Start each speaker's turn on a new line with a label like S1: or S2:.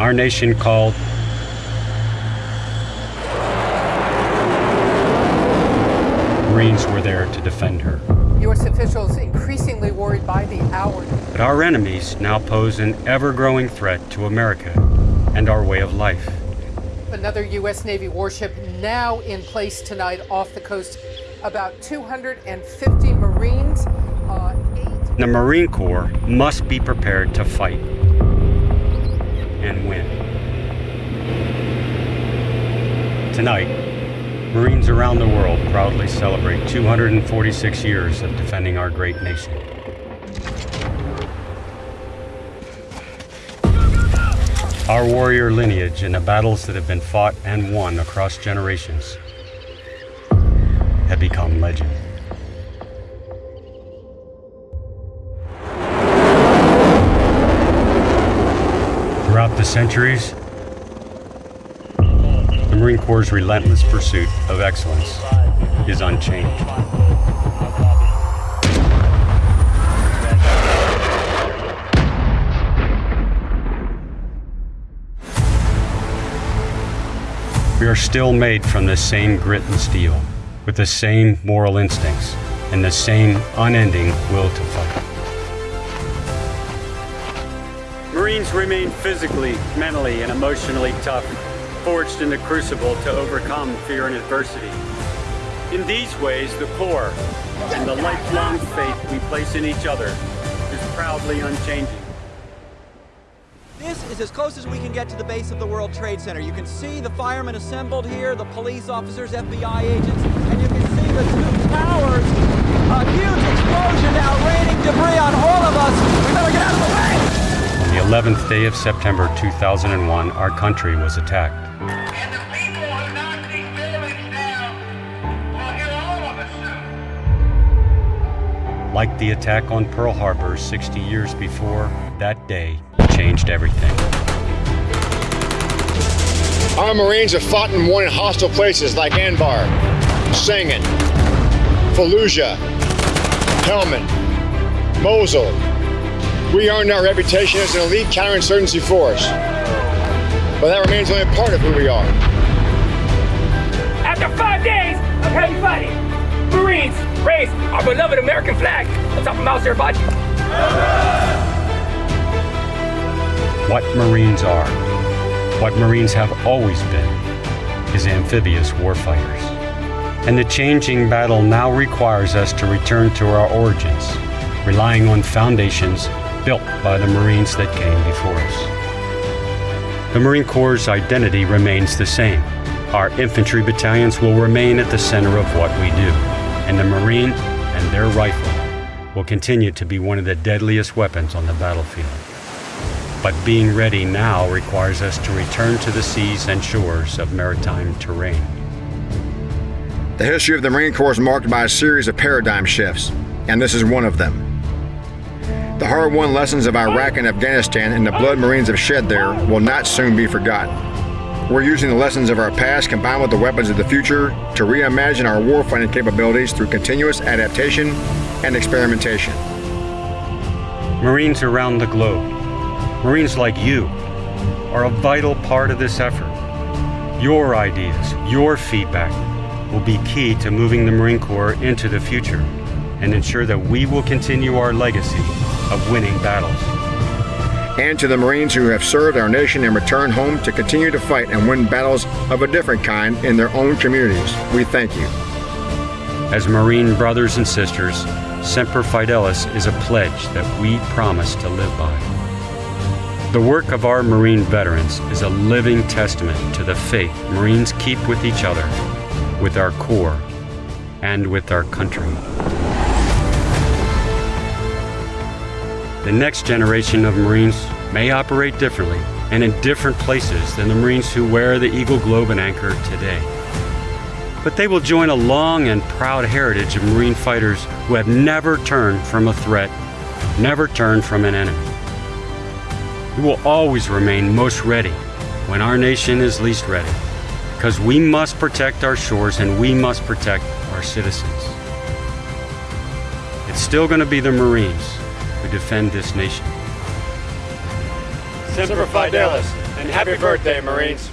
S1: our nation called Marines were there to defend her.
S2: U.S. officials increasingly worried by the hour.
S1: But our enemies now pose an ever growing threat to America and our way of life.
S2: Another U.S. Navy warship now in place tonight off the coast. About 250 Marines. Uh, eight...
S1: The Marine Corps must be prepared to fight and win. Tonight, Marines around the world proudly celebrate 246 years of defending our great nation. Our warrior lineage and the battles that have been fought and won across generations have become legend. The centuries, the Marine Corps' relentless pursuit of excellence is unchanged. We are still made from the same grit and steel, with the same moral instincts, and the same unending will to fight. Marines remain physically, mentally, and emotionally tough, forged in the crucible to overcome fear and adversity. In these ways, the Corps and the lifelong faith we place in each other is proudly unchanging.
S3: This is as close as we can get to the base of the World Trade Center. You can see the firemen assembled here, the police officers, FBI agents, and you can see the two towers. A huge explosion now raining debris on all of us. We better get out of the way!
S1: On the 11th day of September 2001, our country was attacked.
S4: And the people who knock these buildings down will hear all of us soon.
S1: Like the attack on Pearl Harbor 60 years before, that day changed everything.
S5: Our Marines have fought and won in hostile places like Anbar, Sangin, Fallujah, Helmand, Mosul. We earned our reputation as an elite counterinsurgency force. But that remains only a part of who we are.
S6: After five days of heavy fighting, Marines raised our beloved American flag on top of Mount Suribachi.
S1: What Marines are, what Marines have always been, is amphibious warfighters. And the changing battle now requires us to return to our origins, relying on foundations built by the Marines that came before us. The Marine Corps' identity remains the same. Our infantry battalions will remain at the center of what we do, and the Marine and their rifle will continue to be one of the deadliest weapons on the battlefield. But being ready now requires us to return to the seas and shores of maritime terrain.
S5: The history of the Marine Corps is marked by a series of paradigm shifts, and this is one of them. The hard won lessons of Iraq and Afghanistan and the blood Marines have shed there will not soon be forgotten. We're using the lessons of our past combined with the weapons of the future to reimagine our warfighting capabilities through continuous adaptation and experimentation.
S1: Marines around the globe, Marines like you, are a vital part of this effort. Your ideas, your feedback will be key to moving the Marine Corps into the future and ensure that we will continue our legacy of winning battles.
S5: And to the Marines who have served our nation and returned home to continue to fight and win battles of a different kind in their own communities, we thank you.
S1: As Marine brothers and sisters, Semper Fidelis is a pledge that we promise to live by. The work of our Marine veterans is a living testament to the faith Marines keep with each other, with our Corps, and with our country. The next generation of Marines may operate differently and in different places than the Marines who wear the Eagle Globe and Anchor today. But they will join a long and proud heritage of Marine fighters who have never turned from a threat, never turned from an enemy. We will always remain most ready when our nation is least ready, because we must protect our shores and we must protect our citizens. It's still going to be the Marines defend this nation. Semper Fidelis, And happy birthday, Marines.